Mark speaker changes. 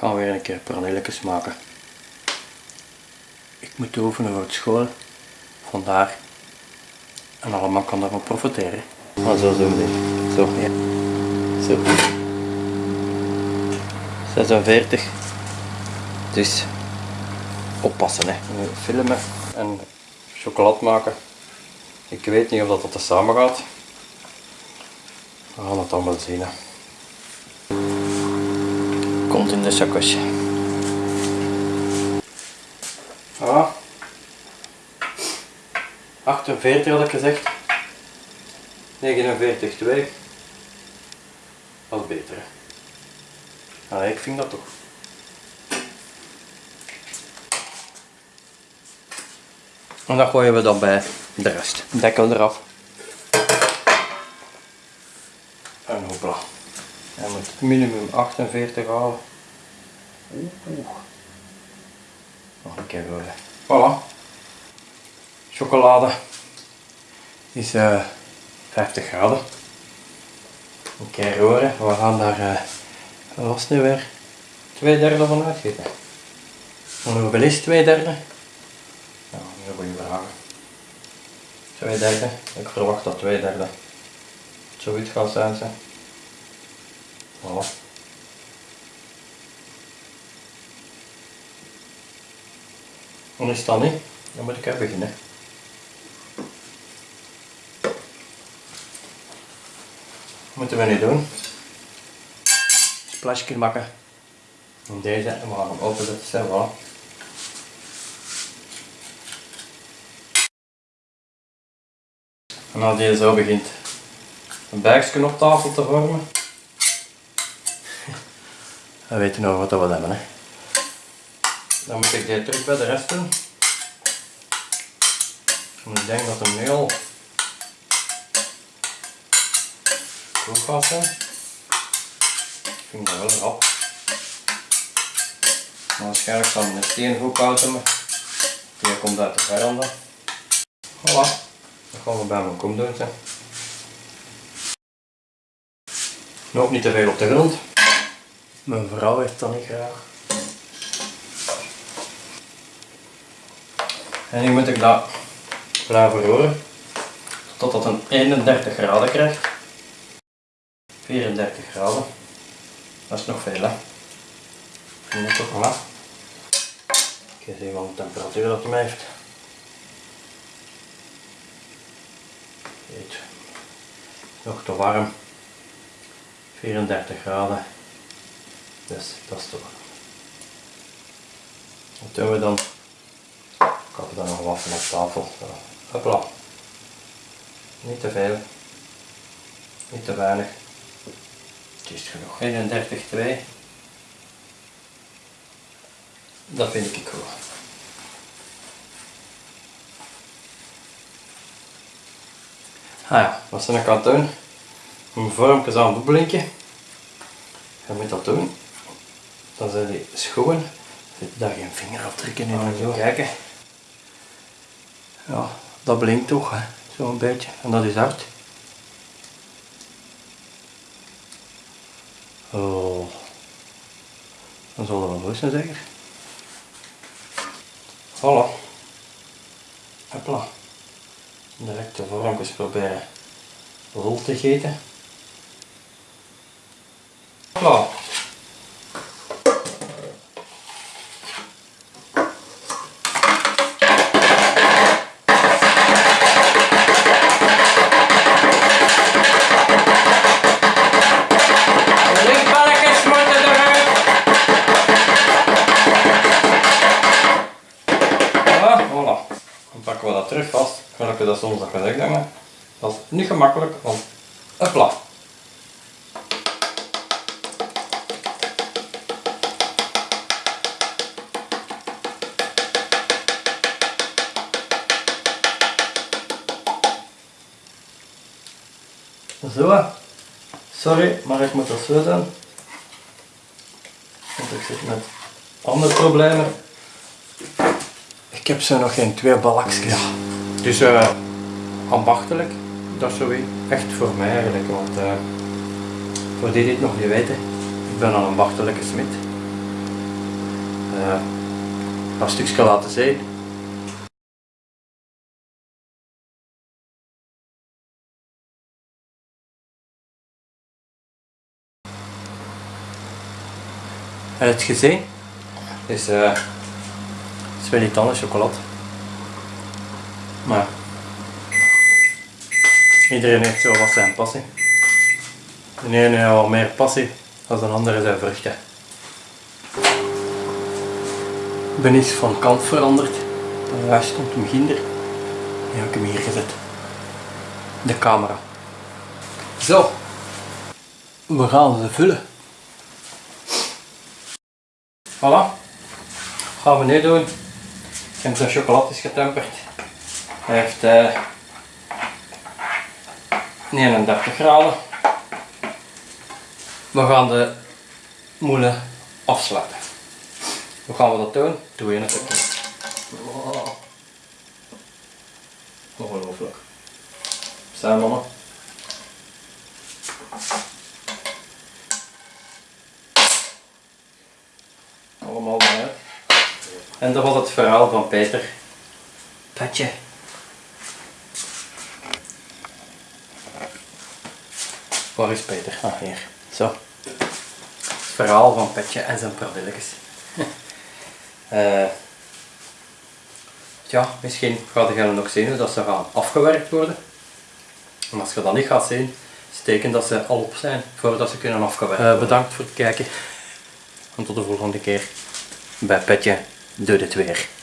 Speaker 1: gaan weer een keer pralinletjes maken. Ik moet oefenen voor het school. Vandaar. En allemaal kan daarvan profiteren. Maar zo zo meteen. Zo, ja. Zo. 46. Dus oppassen hè. Filmen en chocolade maken. Ik weet niet of dat, dat er samen gaat. We gaan het allemaal zien. Hè. Komt in de zakjes. Voilà. 48 had ik gezegd. 49, 2. Dat is beter. Hè. Allee, ik vind dat toch. En dat gooien we dan bij de rest. Dekkel eraf. En hopla. Hij moet minimum 48 halen. Oeh. Nog een keer gooien. Voilà. Chocolade is uh, 50 graden. Een keer roeren. We gaan daar, uh, nu weer? Twee derde van uitgieten. Hoeveel is twee derde? Is een goede vraag. Twee derde. Ik verwacht dat twee derde zoiets gaat zijn. Voilà. Dan is dat niet. Dan moet ik even beginnen. Wat moeten we nu doen? Splashje maken. En deze en we gaan hem openzetten. Voilà. En als die zo begint een buikje op tafel te vormen, dan weten we nog wat we hebben. Hè. Dan moet ik die terug bij de rest doen. En ik denk dat hem nu al goed gaat zijn. Ik vind dat wel rap. Maar waarschijnlijk zal mijn steen goed houden. Die komt uit de veranda. Voilà. Dat gaan we bij mijn kom doen. Nog niet te veel op de grond. Mijn vrouw heeft dat niet graag. En nu moet ik dat blijven roeren totdat het een 31 graden krijgt. 34 graden. Dat is nog veel hè. En dat toch wel. Ik ga eens wat de temperatuur dat heeft. Weet. Nog te warm. 34 graden. Dus dat is toch. Wat doen we dan? Ik had er dan nog wat van op tafel. Zo. Hopla. Niet te veel. Niet te weinig. Het is genoeg. 31,2. Dat vind ik goed. Ah ja, wat zijn ik aan het doen? Mijn vormpjes aan het blinken. Je moet dat doen. Dan zijn die schoenen. Zit daar geen vingerafdrukken in en zo. Kijken. Ja, dat blinkt toch. Zo'n beetje. En dat is hard. Oh. Dan zal er wel los zijn zeker. Voilà. Hopla. Direct de vormpjes proberen rol te gieten. Terug vast. Gelukkig dat soms dat hebben. Dat is niet gemakkelijk, want hopla. Zo. Sorry, maar ik moet dat zo doen. Want ik zit met andere problemen. Ik heb zo nog geen twee balkjes. Dus uh, ambachtelijk, dat is zo echt voor mij eigenlijk. Want uh, voor die dit nog niet weten, ik ben een ambachtelijke smid. uh, een stukje laten zien. En het gezien is, uh, is wel niet anders chocolade. Maar iedereen heeft zo wat zijn passie. De ene heeft wat meer passie dan de andere zijn vruchten. Ik ben iets van kant veranderd. Daar stond hem ginder. Nu heb ik hem hier gezet. De camera. Zo. We gaan ze vullen. Voilà. Gaan we nu doen. Heb zijn chocolade is getemperd. Hij heeft uh, 39 graden. We gaan de moelen afsluiten. Hoe gaan we dat doen? Doe je het oh. Ongelooflijk. Zijn mannen. Allemaal eruit. En dat was het verhaal van Peter. Petje. Waar is Peter? Ah, hier. Zo. Het verhaal van Petje en zijn pardilletjes. uh, ja, misschien gaat je nog zien hoe dat ze gaan afgewerkt worden. En als je dat niet gaat zien, steken dat ze al op zijn voordat ze kunnen afgewerkt worden. Uh, bedankt voor het kijken. En tot de volgende keer bij Petje doet het weer.